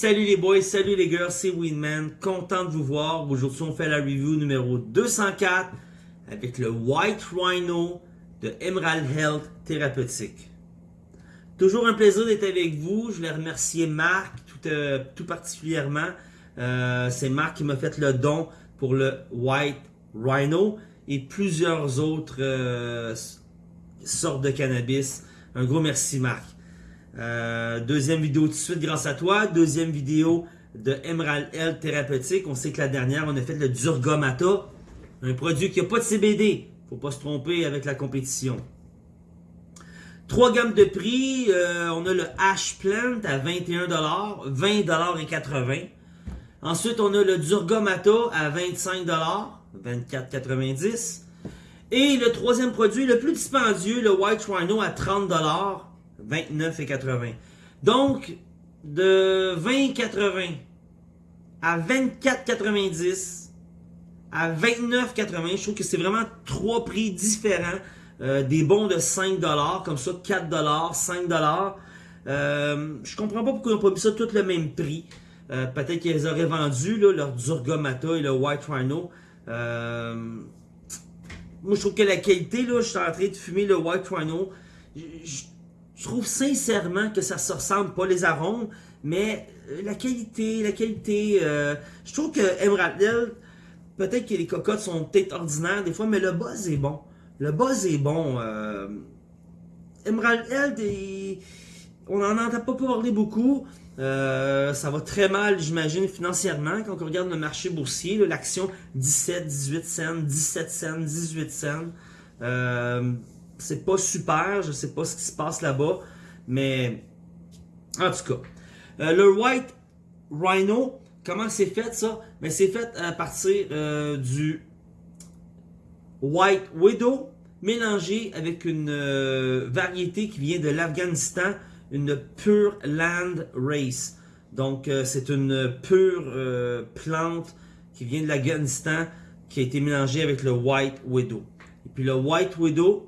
Salut les boys, salut les girls, c'est Winman, content de vous voir. Aujourd'hui, on fait la review numéro 204 avec le White Rhino de Emerald Health Thérapeutique. Toujours un plaisir d'être avec vous. Je voulais remercier Marc tout, euh, tout particulièrement. Euh, c'est Marc qui m'a fait le don pour le White Rhino et plusieurs autres euh, sortes de cannabis. Un gros merci Marc. Euh, deuxième vidéo tout de suite grâce à toi. Deuxième vidéo de Emerald Health Thérapeutique. On sait que la dernière, on a fait le Durgomata. Un produit qui n'a pas de CBD. Faut pas se tromper avec la compétition. Trois gammes de prix. Euh, on a le Ash Plant à 21$, 20$ et 80. Ensuite, on a le Durgomata à 25$, 24,90$. Et le troisième produit, le plus dispendieux, le White Rhino à 30$, 29,80$. Donc, de 20,80$ à 24,90$ à 29,80$, je trouve que c'est vraiment trois prix différents. Euh, des bons de 5$, comme ça, 4$, 5$. Euh, je comprends pas pourquoi ils n'ont pas mis ça tout le même prix. Euh, Peut-être qu'ils auraient vendu là, leur Durgomata et le White Rhino. Moi, je trouve que la qualité, là, je suis en train de fumer le White Rhino. Je trouve sincèrement que ça se ressemble, pas les arômes, mais euh, la qualité, la qualité. Euh, je trouve que Emerald Hill, peut-être que les cocottes sont peut-être ordinaires des fois, mais le buzz est bon. Le buzz est bon. Euh, Emerald Hill, on n'en entend pas parler beaucoup. Ça va très mal, j'imagine, financièrement. Quand on regarde le marché boursier, l'action 17, 18 cents, 17 cents, 18 cents. C'est pas super, je sais pas ce qui se passe là-bas, mais en tout cas. Euh, le White Rhino, comment c'est fait ça? Mais c'est fait à partir euh, du White Widow mélangé avec une euh, variété qui vient de l'Afghanistan, une Pure Land Race. Donc c'est une pure plante qui vient de l'Afghanistan qui a été mélangée avec le White Widow. Et puis le White Widow,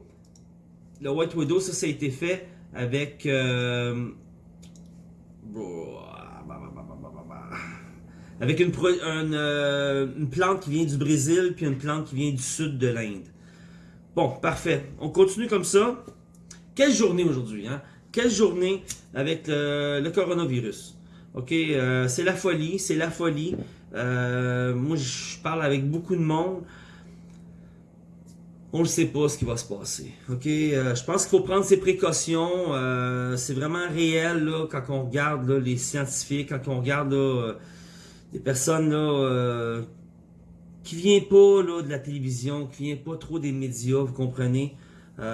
le White Widow, ça, ça a été fait avec euh, avec une, une, euh, une, plante qui vient du Brésil puis une plante qui vient du sud de l'Inde. Bon, parfait. On continue comme ça. Quelle journée aujourd'hui, hein? Quelle journée avec le, le coronavirus? Ok, euh, c'est la folie, c'est la folie. Euh, moi, je parle avec beaucoup de monde on ne sait pas ce qui va se passer. Ok, euh, je pense qu'il faut prendre ses précautions. Euh, c'est vraiment réel là, quand on regarde les scientifiques, quand on regarde là, euh, des personnes là, qui viennent pas là, de la télévision, qui viennent pas trop des médias, vous comprenez? Vous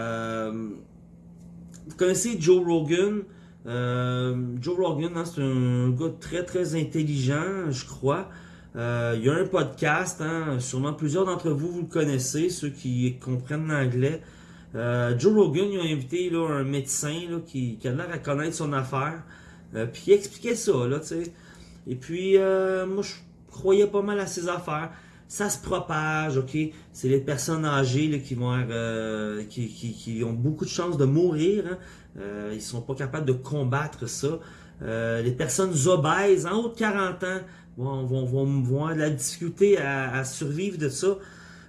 connaissez Joe Rogan? Joe Rogan, hein, c'est un gars très très intelligent, je crois. Euh, il y a un podcast, hein, sûrement plusieurs d'entre vous, vous le connaissez, ceux qui comprennent l'anglais. Euh, Joe Rogan, il a invité un médecin qui, a l'air à connaître son affaire. Euh, puis il expliquait ça. Et puis, moi, je croyais pas mal à ses affaires. Ça se propage, ok? C'est les personnes âgées qui vont qui, qui, ont beaucoup de chances de mourir. Hein. Ils sont pas capables de combattre ça. Les personnes obèses en haut de 40 ans vont, vont, vont, vont avoir de la difficulté à, à survivre de ça.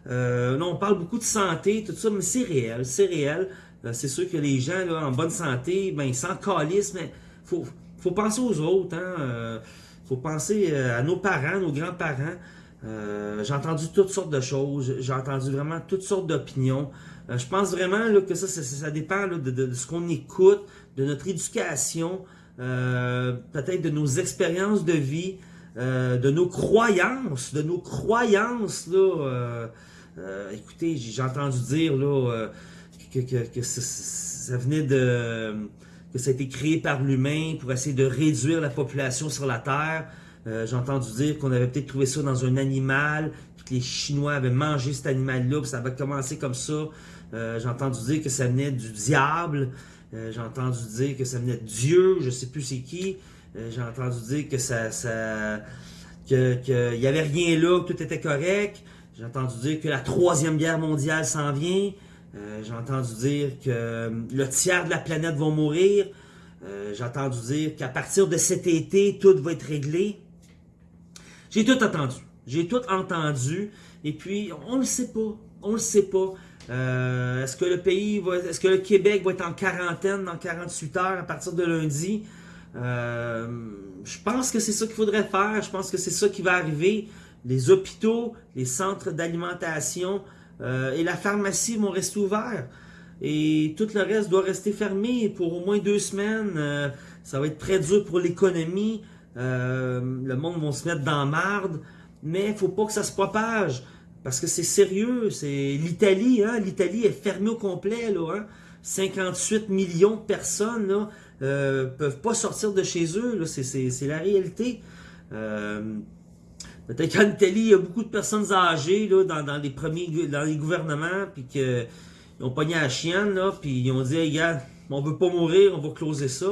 Euh, non, on parle beaucoup de santé, tout ça, mais c'est réel, c'est réel. Euh, c'est sûr que les gens là, en bonne santé, ben, ils s'en calissent, mais faut, faut penser aux autres. Hein, euh, faut penser euh, à nos parents, nos grands-parents. Euh, j'ai entendu toutes sortes de choses, j'ai entendu vraiment toutes sortes d'opinions. Je pense vraiment là, que ça, ça, ça dépend là, de, de, ce qu'on écoute, de notre éducation, peut-être de nos expériences de vie. Euh, de nos croyances, de nos croyances, là, euh, euh, écoutez, j'ai entendu dire, là, que, ça, venait de, que ça a été créé par l'humain pour essayer de réduire la population sur la Terre. J'ai entendu dire qu'on avait peut-être trouvé ça dans un animal, que les Chinois avaient mangé cet animal-là, puis ça avait commencé comme ça. J'ai entendu dire que ça venait du diable. j'ai entendu dire que ça venait de Dieu, je sais plus c'est qui. Euh, j'ai entendu dire que ça, que qu'il y avait rien là, que tout était correct. J'ai entendu dire que la troisième guerre mondiale s'en vient. Euh, j'ai entendu dire que euh, le tiers de la planète va mourir. J'ai entendu dire qu'à partir de cet été, tout va être réglé. J'ai tout entendu. J'ai tout entendu. Et puis, on le sait pas. On le sait pas. Est-ce que le pays va, est-ce que le Québec va être en quarantaine dans 48 heures à partir de lundi? Euh, je pense que c'est ça qu'il faudrait faire. Je pense que c'est ça qui va arriver. Les hôpitaux, les centres d'alimentation euh, et la pharmacie vont rester ouverts. Et tout le reste doit rester fermé pour au moins deux semaines. ça va être très dur pour l'économie. le monde va se mettre dans marde. Mais il faut pas que ça se propage. Parce que c'est sérieux, c'est l'Italie, hein? l'Italie est fermée au complet, là, hein? 58 millions de personnes euh, peuvent pas sortir de chez eux, c'est la réalité. Euh, Peut-être qu'en Italie, il y a beaucoup de personnes âgées là, dans, dans les premiers dans les gouvernements, puis qu'ils ont pogné à la chienne, là, puis ils ont dit hey, gars, on veut pas mourir, on va closer ça.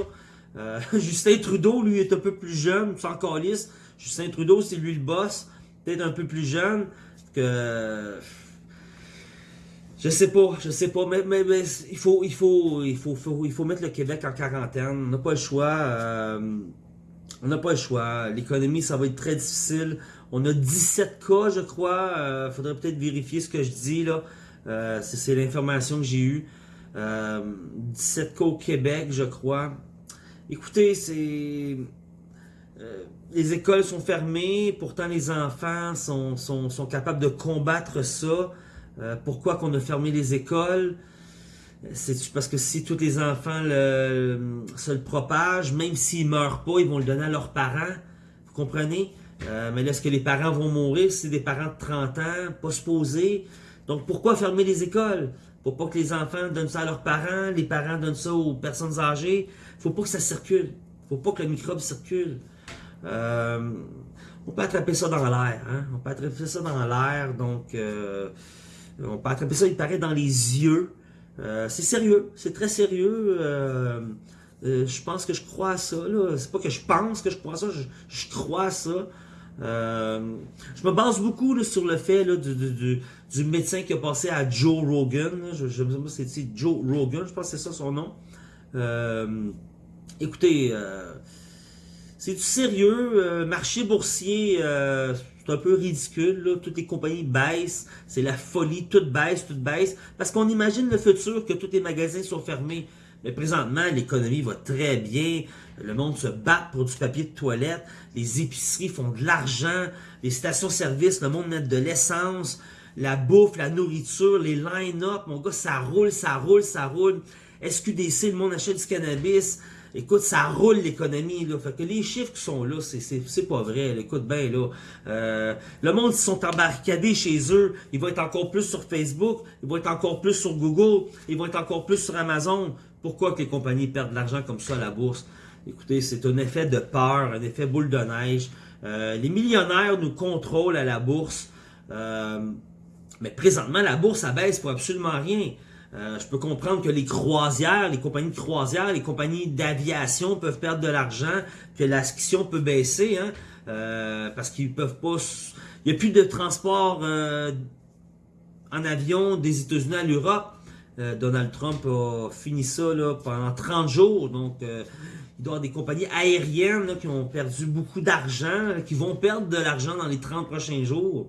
Euh, Justin Trudeau, lui, est un peu plus jeune, sans calice. Justin Trudeau, c'est lui le boss, peut-être un peu plus jeune que je sais pas, je sais pas, mais, mais, il, faut, mettre le Québec en quarantaine. On n'a pas le choix. Euh, on n'a pas le choix. L'économie, ça va être très difficile. On a 17 cas, je crois. Il euh, faudrait peut-être vérifier ce que je dis là. Euh, c'est l'information que j'ai eue. 17 cas au Québec, je crois. Écoutez, c'est les écoles sont fermées, pourtant les enfants sont, capables de combattre ça. Euh, pourquoi qu'on a fermé les écoles? C'est parce que si tous les enfants se le propagent, même s'ils meurent pas, ils vont le donner à leurs parents. Vous comprenez? Euh, mais là, est-ce que les parents vont mourir c'est des parents de 30 ans, pas supposés? Donc, pourquoi fermer les écoles? Pour pas que les enfants donnent ça à leurs parents, les parents donnent ça aux personnes âgées. Faut pas que ça circule. Faut pas que le microbe circule. Euh, on peut attraper ça dans l'air. Hein? On peut attraper ça dans l'air. Donc, on peut attraper ça, il paraît, dans les yeux. Euh, c'est sérieux. C'est très sérieux. je pense que je crois à ça. C'est pas que je pense que je crois ça. Je, crois ça. je me base beaucoup sur le fait du, médecin qui a passé à Joe Rogan. Je, je, me c'est Joe Rogan, je pense que c'est ça son nom. écoutez, c'est du sérieux. Euh, marché boursier, euh, c'est un peu ridicule. Là. Toutes les compagnies baissent. C'est la folie. Tout baisse, tout baisse. Parce qu'on imagine le futur que tous les magasins sont fermés. Mais présentement, l'économie va très bien. Le monde se bat pour du papier de toilette. Les épiceries font de l'argent. Les stations-service, le monde met de l'essence. La bouffe, la nourriture, les line-up. Mon gars, ça roule, ça roule, ça roule. SQDC, le monde achète du cannabis. Écoute, ça roule l'économie, là. Que les chiffres qui sont là, c'est pas vrai. Écoute bien, là. Euh, le monde, ils sont embarcadés chez eux. Ils vont être encore plus sur Facebook. Ils vont être encore plus sur Google. Ils vont être encore plus sur Amazon. Pourquoi que les compagnies perdent de l'argent comme ça à la bourse? Écoutez, c'est un effet de peur, un effet boule de neige. Euh, les millionnaires nous contrôlent à la bourse. Euh, mais présentement, la bourse abaisse pour absolument rien. Euh, je peux comprendre que les croisières, les compagnies de croisières, les compagnies d'aviation peuvent perdre de l'argent, que l'action peut baisser, hein, euh, parce qu'ils peuvent pas... Il n'y a plus de transport euh, en avion des États-Unis à l'Europe. Donald Trump a fini ça là, pendant 30 jours, donc il doit y avoir des compagnies aériennes qui ont perdu beaucoup d'argent, qui vont perdre de l'argent dans les 30 prochains jours.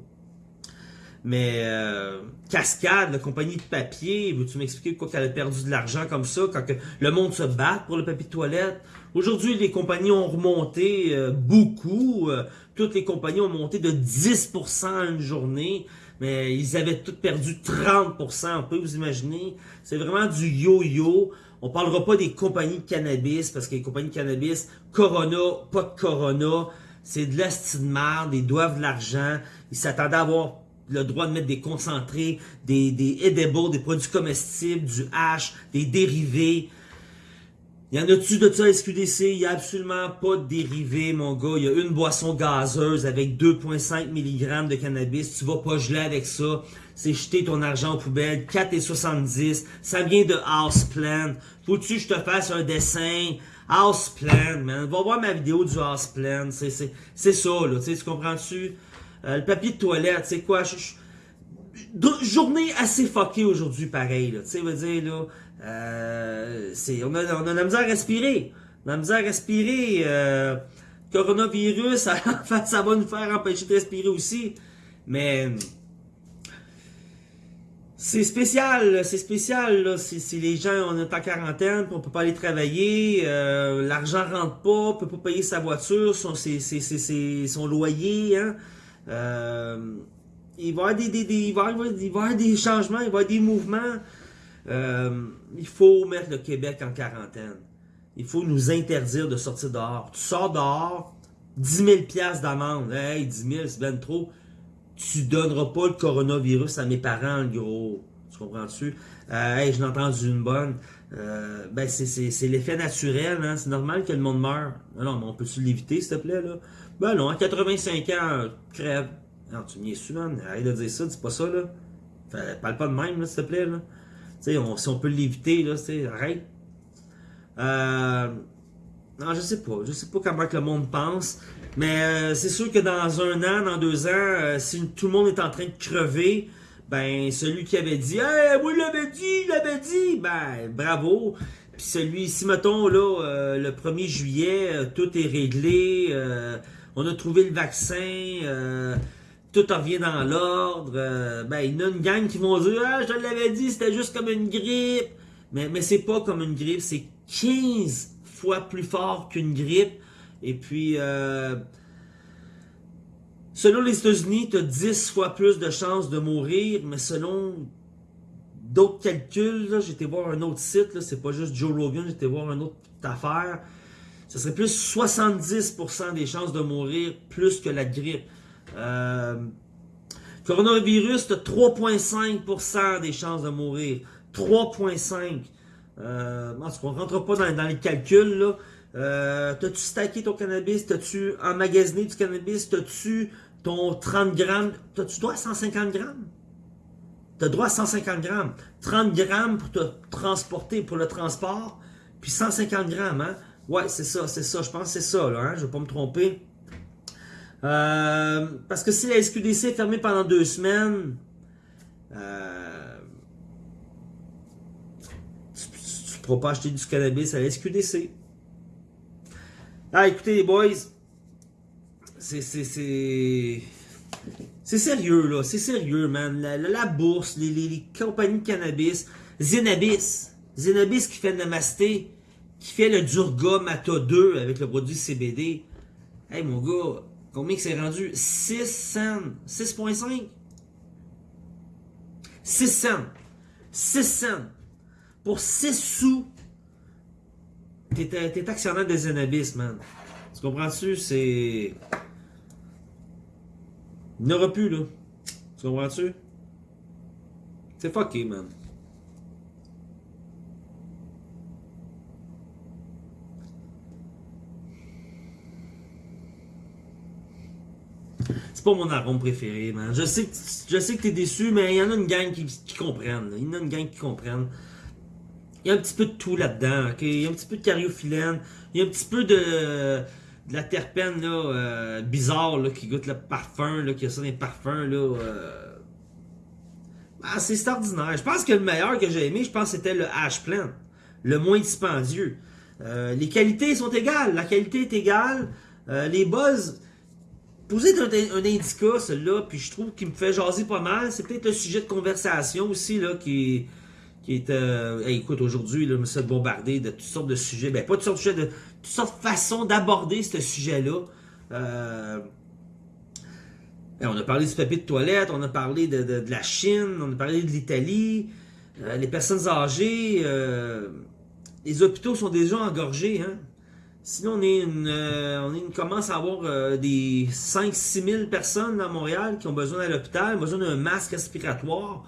Mais euh, Cascade, la compagnie de papier, veux-tu m'expliquer pourquoi qu'elle a perdu de l'argent comme ça quand le monde se bat pour le papier de toilette? Aujourd'hui, les compagnies ont remonté euh, beaucoup. Euh, toutes les compagnies ont monté de 10% en une journée. Mais ils avaient toutes perdu 30%, on peut vous imaginer. C'est vraiment du yo-yo. On parlera pas des compagnies de cannabis, parce que les compagnies de cannabis, Corona, pas de Corona, c'est de l'asti de ils doivent de l'argent. Ils s'attendaient à avoir le droit de mettre des concentrés, des, des edibles, des produits comestibles, du hash, des dérivés. Il y en a-tu de ça à SQDC? Il n'y a absolument pas de dérivés, mon gars. Il y a une boisson gazeuse avec 2,5 mg de cannabis. Tu vas pas geler avec ça. C'est jeter ton argent aux poubelles. 4,70. Ça vient de Houseplant. Faut-tu que je te fasse un dessin? Houseplant, man. Va voir ma vidéo du Houseplant. C'est ça, là. Tu comprends-tu? Euh, le papier de toilette, c'est quoi? journée assez fuckée aujourd'hui, pareil. Tu sais, veut dire, là, euh, on, a, on a la misère à respirer. la misère à respirer. Euh, coronavirus, ça, ça va nous faire empêcher de respirer aussi. Mais c'est spécial, c'est spécial. Là. Si, les gens, on est en quarantaine, on peut pas aller travailler, euh, l'argent rentre pas, on peut pas payer sa voiture, son, son loyer. Hein. Euh, il, va y avoir des, il, des changements, il va y avoir des mouvements. Euh, il faut mettre le Québec en quarantaine. Il faut nous interdire de sortir dehors. Tu sors dehors, 10 000 d'amende. Hey, 10 000, c'est bien trop. Tu donneras pas le coronavirus à mes parents, le gros. Tu comprends-tu? Euh, hey, je l'ai entendu une bonne. Ben, c'est l'effet naturel, hein? C'est normal que le monde meure. Non, mais on peut-tu l'éviter, s'il te plaît, là? Ben non, à 85 ans, crève. Non, tu su, man? Arrête de dire ça, dis pas ça, là. parle pas de même, s'il te plaît, là. Tu sais, si on peut l'éviter, là, tu arrête. Euh, non, je sais pas. Je sais pas comment que le monde pense. Mais euh, c'est sûr que dans un an, dans deux ans, euh, si tout le monde est en train de crever, ben celui qui avait dit Hey, moi l'avais dit, il l'avait dit, ben bravo. Puis celui, si mettons là, le 1er juillet, tout est réglé, on a trouvé le vaccin, tout revient dans l'ordre, ben il y a une gang qui vont dire Ah, je te l'avais dit, c'était juste comme une grippe. Mais, mais c'est pas comme une grippe, c'est 15 fois plus fort qu'une grippe. Et puis, euh, selon les États-Unis, tu as 10 fois plus de chances de mourir, mais selon d'autres calculs, été voir un autre site, c'est pas juste Joe Rogan, été voir une autre affaire. Ce serait plus 70% des chances de mourir plus que la grippe. Euh, coronavirus, tu as 3,5% des chances de mourir. 3,5%. Euh, en tout on rentre pas dans, les calculs, là. Euh, T'as-tu stacké ton cannabis? T'as-tu emmagasiné du cannabis? T'as-tu ton 30 grammes? T'as-tu droit à 150 grammes? T'as droit à 150 grammes. 30 grammes pour te transporter, pour le transport, puis 150 grammes, hein? Ouais, c'est ça, c'est ça. Je pense que c'est ça, là, hein? Je vais pas me tromper. Euh, parce que si la SQDC est fermée pendant deux semaines, euh, pourras pas acheter du cannabis à la SQDC. Ah, écoutez, les boys, c'est... C'est sérieux, là. C'est sérieux, man. La, bourse, les, compagnies de cannabis. Zenabis. Zenabis qui fait le Namasté. Qui fait le Durga Mata 2 avec le produit CBD. Hey, mon gars, combien que c'est rendu? 6 cents. 6.5? 6 cents. 6 cents. Pour 6 sous, t'es actionnaire des Zenabis, man. Tu comprends-tu? C'est... Il n'y aura plus, là. Tu comprends-tu? C'est fucké, man. C'est pas mon arôme préféré, man. Je sais que, je sais t'es déçu, mais il y en a une gang qui, comprennent. Il y en a une gang qui comprennent. Il y a un petit peu de tout là-dedans. Il y a un petit peu de cariophyllène. Il y a un petit peu de, la terpène là, euh, bizarre qui goûte le parfum, là, qui a ça dans les parfums. Là, euh... ah, c'est extraordinaire. Je pense que le meilleur que j'ai aimé, je pense c'était le hash plant. Le moins dispendieux. Euh, les qualités sont égales. La qualité est égale. Les buzz. Posez un, un indica, celui-là, puis je trouve qu'il me fait jaser pas mal. C'est peut-être le sujet de conversation aussi, là, qui qui est, euh, écoute, aujourd'hui, là, me suis bombardé de toutes sortes de sujets, ben pas toutes sortes de sujets, de toutes sortes de façons d'aborder ce sujet-là. Euh, ben, on a parlé du papier de toilette, on a parlé de, la Chine, on a parlé de l'Italie, euh, les personnes âgées, les hôpitaux sont déjà engorgés, hein. Sinon, on, est une, on, commence à avoir des 5-6 000 personnes à Montréal qui ont besoin à l'hôpital, besoin d'un masque respiratoire.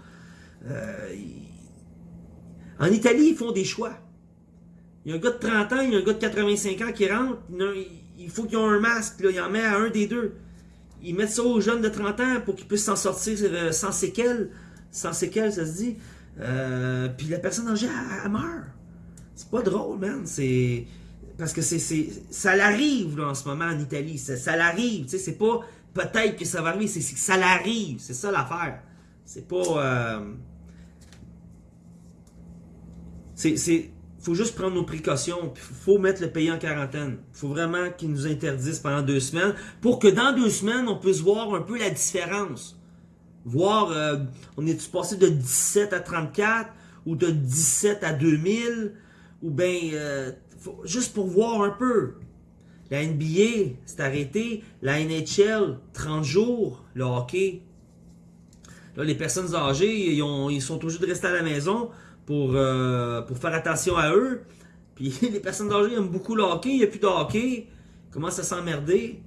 En Italie, ils font des choix. Il y a un gars de 30 ans, il y a un gars de 85 ans qui rentre, il faut qu'ils aient un masque, il en met à un des deux. Ils mettent ça aux jeunes de 30 ans pour qu'ils puissent s'en sortir euh, sans séquelles. Sans séquelles, ça se dit. Euh, puis la personne âgée, elle, meurt. C'est pas drôle, man. C'est. Parce que c'est, ça l'arrive en ce moment en Italie. Ça, l'arrive. Tu sais, c'est pas peut-être que ça va arriver, c'est, que ça l'arrive. C'est ça l'affaire. C'est pas. Euh, c'est faut juste prendre nos précautions. Il faut mettre le pays en quarantaine. Faut vraiment qu'ils nous interdisent pendant deux semaines pour que dans deux semaines, on puisse voir un peu la différence. Voir, euh, on est-tu passé de 17 à 34 ou de 17 à 2000 ou bien, euh, juste pour voir un peu. La NBA, c'est arrêté. La NHL, 30 jours. Le hockey. Là, les personnes âgées, ils, ont, ils sont obligés de rester à la maison pour, euh, faire attention à eux. Puis les personnes âgées aiment beaucoup le hockey, il n'y a plus de hockey. Comment ça s'emmerder?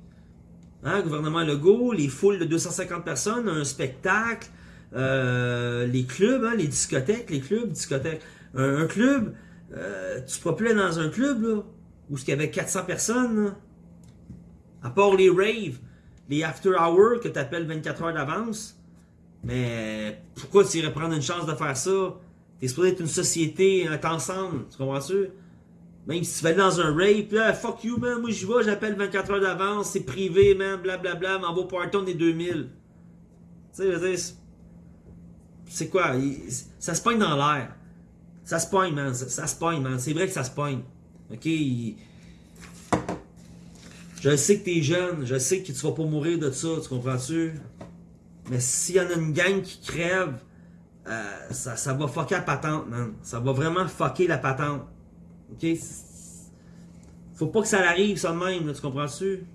Hein, gouvernement Legault, les foules de 250 personnes, un spectacle, euh, les clubs, hein, les discothèques, les clubs, discothèques. Un, club, euh, tu te plus dans un club là, où il y avait 400 personnes, à part les raves, les after hours que tu appelles 24 heures d'avance. Mais pourquoi tu irais prendre une chance de faire ça? T'es supposé être une société, être ensemble, tu comprends-tu? Même si tu vas dans un rape, là, fuck you, man, moi j'y vais, j'appelle 24 heures d'avance, c'est privé, man, blablabla, m'en va parton des 2000. Tu sais, je c'est quoi? Ça se pogne dans l'air. Ça se pogne, man, ça, se pogne, man. C'est vrai que ça se pogne. Ok? Je sais que t'es jeune, je sais que tu vas pas mourir de ça, tu comprends-tu? Mais s'il y en a une gang qui crève, euh, ça, va fucker la patente, man. Ça va vraiment fucker la patente. OK? Faut pas que ça arrive, ça de même, tu comprends-tu?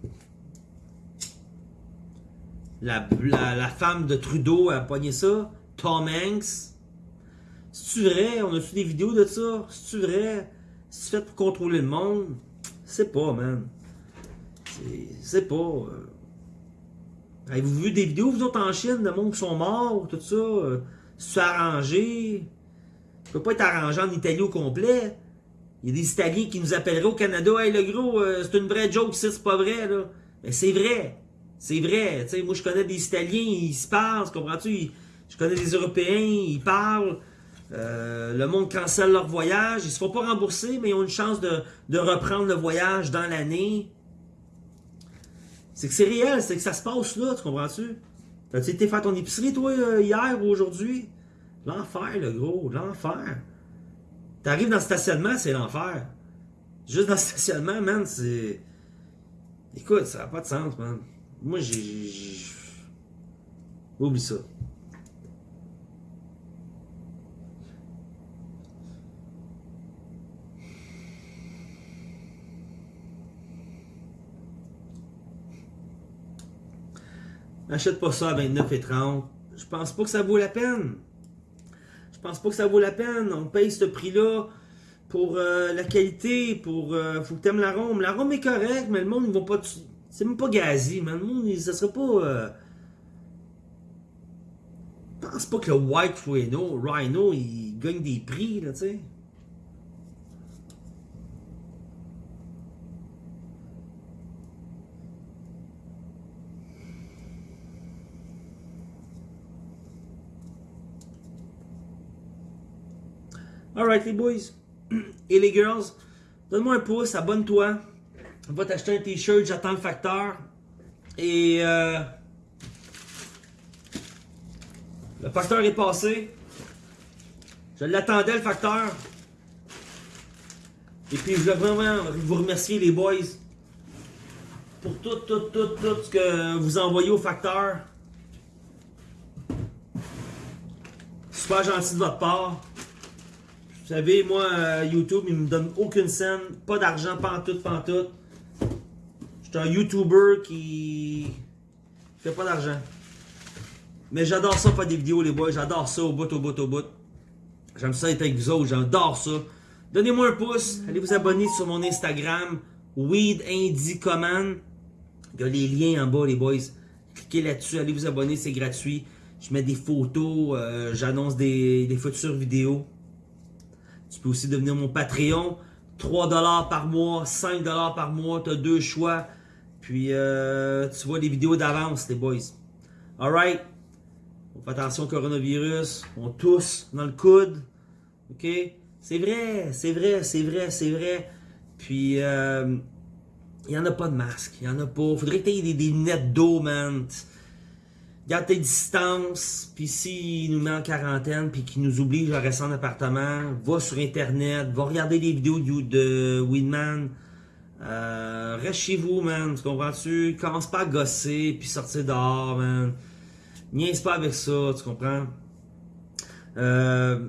La, la, femme de Trudeau a pogné ça. Tom Hanks. C'est-tu vrai? On a fait des vidéos de ça? C'est-tu vrai? C'est fait pour contrôler le monde? C'est pas, man. C'est pas. Euh. Avez-vous vu des vidéos, vous autres, en Chine, de monde qui sont morts, tout ça? Euh, c'est arrangé. Ça peut pas être arrangé en Italie au complet. Il y a des Italiens qui nous appelleraient au Canada. Hey, le gros, euh, c'est une vraie joke, c'est pas vrai. Mais c'est vrai. C'est vrai. Moi, je connais des Italiens, ils se parlent, comprends-tu? Je connais des Européens, ils parlent. Euh, le monde cancelle leur voyage. Ils se font pas rembourser, mais ils ont une chance de, de reprendre le voyage dans l'année. C'est que c'est réel, c'est que ça se passe là, tu comprends-tu? T'as-tu été faire ton épicerie, toi, euh, hier ou aujourd'hui? L'enfer, le gros, l'enfer. T'arrives dans le stationnement, c'est l'enfer. Juste dans le stationnement, man, c'est... Écoute, ça n'a pas de sens, man. Moi, j'ai... Oublie ça. N'achète pas ça à 29 et 30. Je pense pas que ça vaut la peine. Je pense pas que ça vaut la peine. On paye ce prix-là pour euh, la qualité, pour... Euh, faut que t'aimes l'arôme. L'arôme est correct, mais le monde, ils vont pas... C'est même pas gazi, man. Le monde, ça serait pas... Euh... Je pense pas que le White Rhino, Rhino, il gagne des prix, là, tu sais. Alright les boys et les girls, donne-moi un pouce, abonne-toi. Va t'acheter un t-shirt, j'attends le facteur. Et euh, le facteur est passé. Je l'attendais le facteur. Et puis je veux vraiment vous remercier les boys pour tout, tout, tout, tout ce que vous envoyez au facteur. Super gentil de votre part. Vous savez, moi, euh, YouTube, il me donne aucune scène, pas d'argent, pantoute, pantoute. Je suis un YouTuber qui fait pas d'argent. Mais j'adore ça faire des vidéos, les boys. J'adore ça au bout, au bout, au bout. J'aime ça être avec vous autres. J'adore ça. Donnez-moi un pouce. Allez vous abonner sur mon Instagram. Weed Indie Command. Il y a les liens en bas, les boys. Cliquez là-dessus. Allez vous abonner. C'est gratuit. Je mets des photos. Euh, j'annonce des, des futures vidéos. Tu peux aussi devenir mon Patreon. 3$ par mois, 5$ par mois, tu as deux choix. Puis euh, tu vois les vidéos d'avance, les boys. Alright? On fait attention au coronavirus. On tousse dans le coude. OK? C'est vrai, c'est vrai, c'est vrai, c'est vrai. Puis, euh, il n'y en a pas de masque. Il n'y en a pas. Faudrait que tu aies des, des lunettes d'eau, man. Garde tes distances, puis s'il nous met en quarantaine, puis qu'il nous oblige à rester en appartement, va sur Internet, va regarder des vidéos de, Winman, euh, reste chez vous, man, tu comprends-tu? Commence pas à gosser, puis sortir dehors, man. Niaise pas avec ça, tu comprends? Euh,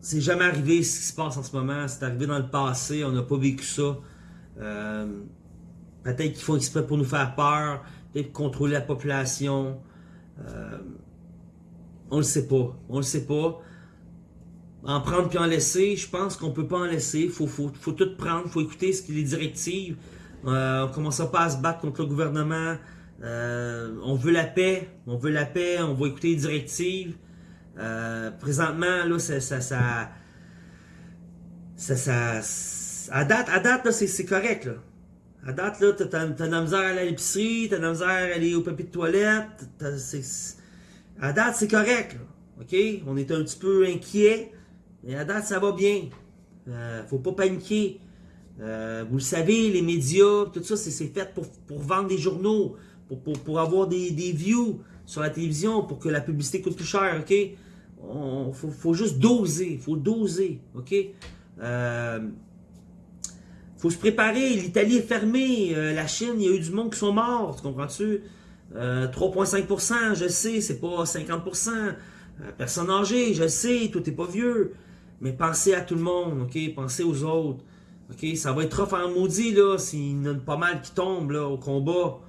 c'est jamais arrivé ce qui se passe en ce moment, c'est arrivé dans le passé, on n'a pas vécu ça. Euh, peut-être qu'ils font exprès pour nous faire peur, peut-être pour contrôler la population. Euh, on le sait pas. On le sait pas. En prendre puis en laisser, je pense qu'on peut pas en laisser. Faut, faut, faut, tout prendre, faut écouter ce qu'il les directives. Euh, on commence pas à se battre contre le gouvernement. Euh, on veut la paix. On veut la paix. On va écouter les directives. Euh, présentement, là, ça, ça, ça, ça, à date, à date, là, c'est correct, là. À date, là, t'as de la misère à aller à l'épicerie, t'as de la misère à aller au papier de toilette. À date, c'est correct. OK? On est un petit peu inquiet, mais à date, ça va bien. Euh, faut pas paniquer. Euh, vous le savez, les médias, tout ça, c'est fait pour, pour, vendre des journaux, pour, pour, pour avoir des, des, views sur la télévision, pour que la publicité coûte plus cher, OK? Faut, faut juste doser, faut doser, OK? Euh, faut se préparer. L'Italie est fermée. Euh, la Chine, il y a eu du monde qui sont morts. Tu comprends-tu? 3,5%, euh, je sais, c'est pas 50%. Euh, personne âgée, je sais, tout est pas vieux. Mais pensez à tout le monde, OK? Pensez aux autres. OK? Ça va être trop en maudit, là, s'il y en a pas mal qui tombent, là, au combat.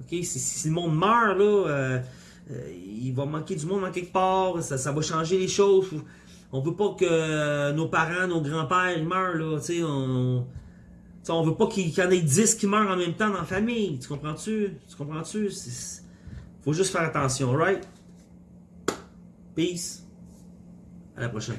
OK? Si, le monde meurt, là, il va manquer du monde en quelque part. Ça, ça va changer les choses. On veut pas que nos parents, nos grands-pères, meurent, là, tu sais, on T'sais, on veut pas qu'il y en ait 10 qui meurent en même temps dans la famille. Tu comprends-tu? Tu comprends-tu? Faut juste faire attention, right? Peace. À la prochaine.